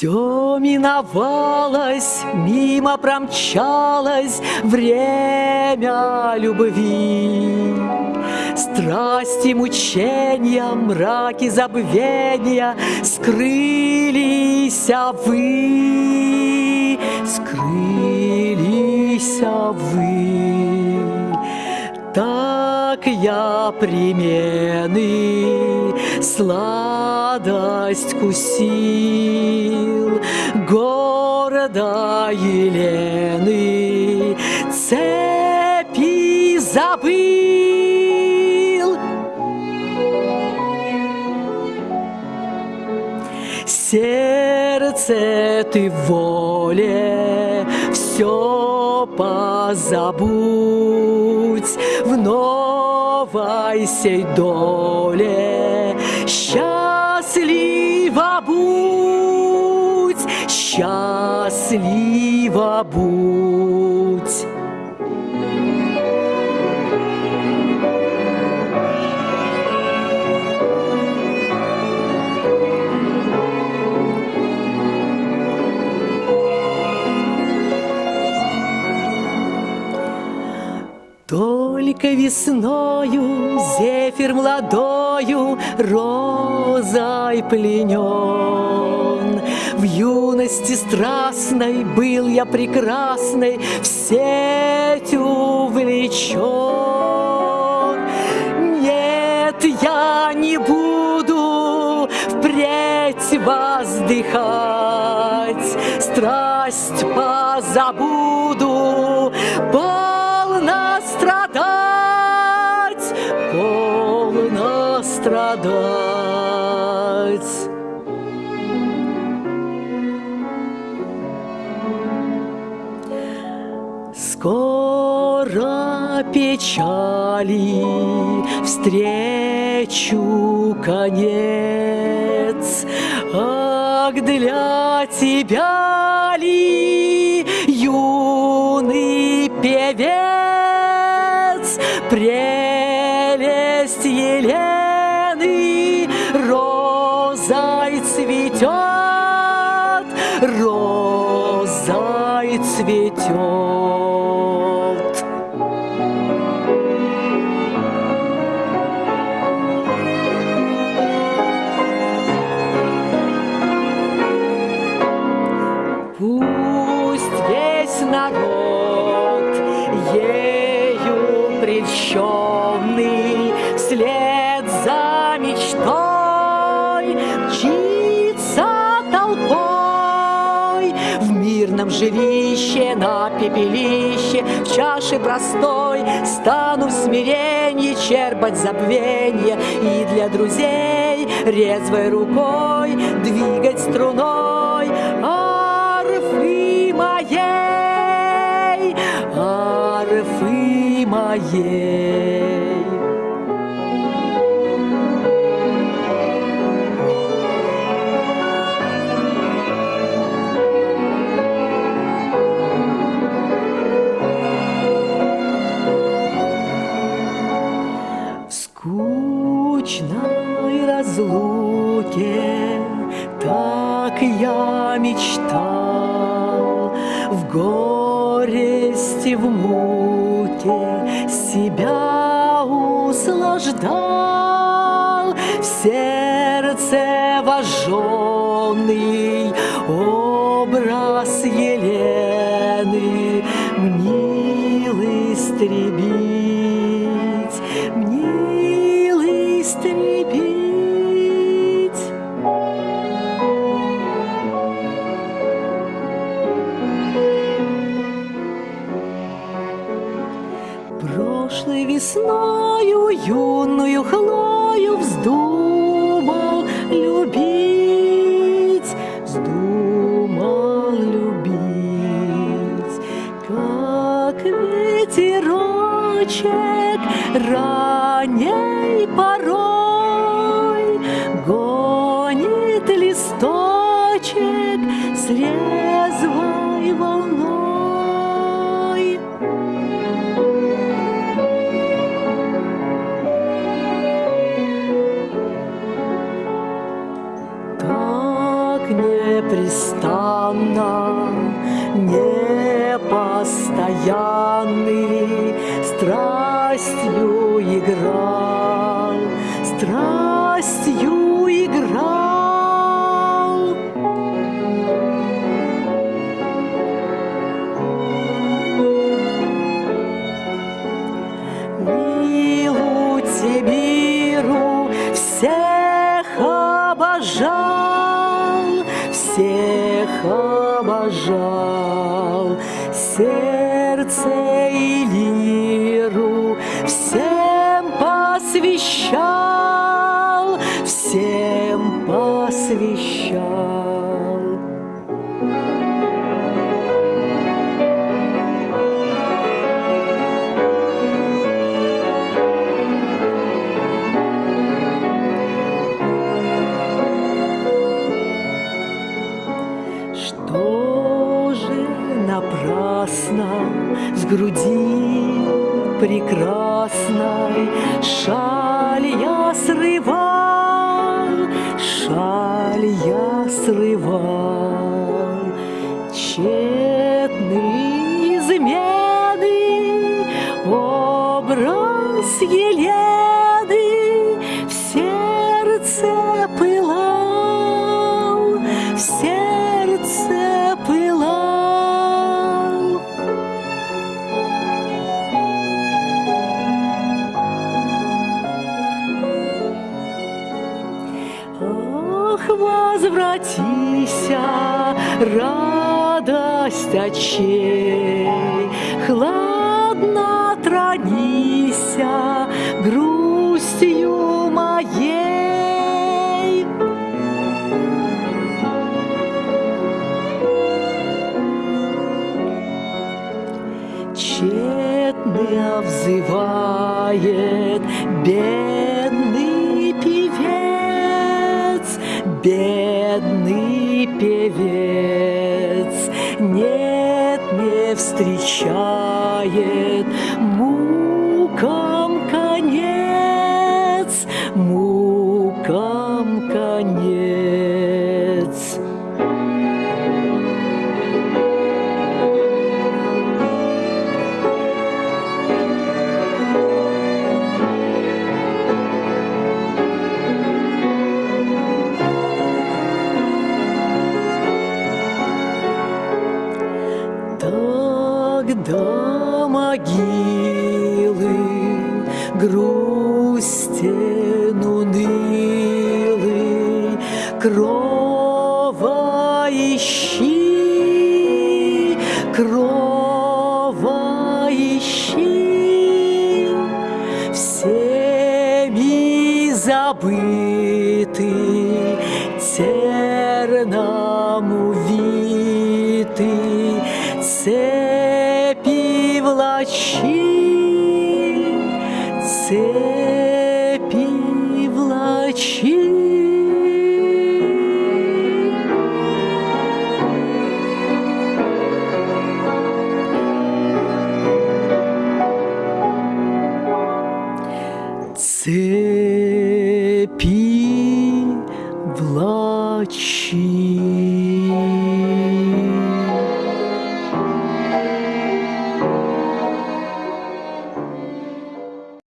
Все миновалось, мимо промчалось время любви. Страсти, мучения, мраки забвения Скрылись а вы, скрылись а вы. Так я примены сладость кусил Города Елены цепи забыл Сердце ты воле все позабудь в новой сей доле. Счастлива счастлива будь. Только весною зефир молодою розой пленен. В юности страстной был я прекрасной, в сеть увлечен. Нет, я не буду впредь воздыхать, страсть позабуду, полно Скоро печали встречу конец, Ах, для тебя ли, юный певец, прельщенный Вслед за мечтой мчится толпой. В мирном жилище, на пепелище В чаше простой стану в смиренье Черпать забвенье и для друзей Резвой рукой двигать струной моей. Скучной разлуке так я мечтал, В горести, в муке себя услаждал, В сердце вожженный Птахи весною юную хлою вздумал любить, вздумал любить, как ветерочек ранней порой. Страстью играл. Милу Сибиру всех обожал, всех обожал, сердце и лиру всем посвящал, Что же напрасно с груди прекрасной? Шаль я срывал, шаль я срывал. Тщетные измены, образ Елены возвратися, радость очей, Хладно тронися грустью моей. Тщетно взывает бедный певец, бедный встречает мукам конец, мукам конец. Тогда могилы грустен унылый, Крова ищи, крова влачи, цепи влачи. Цепи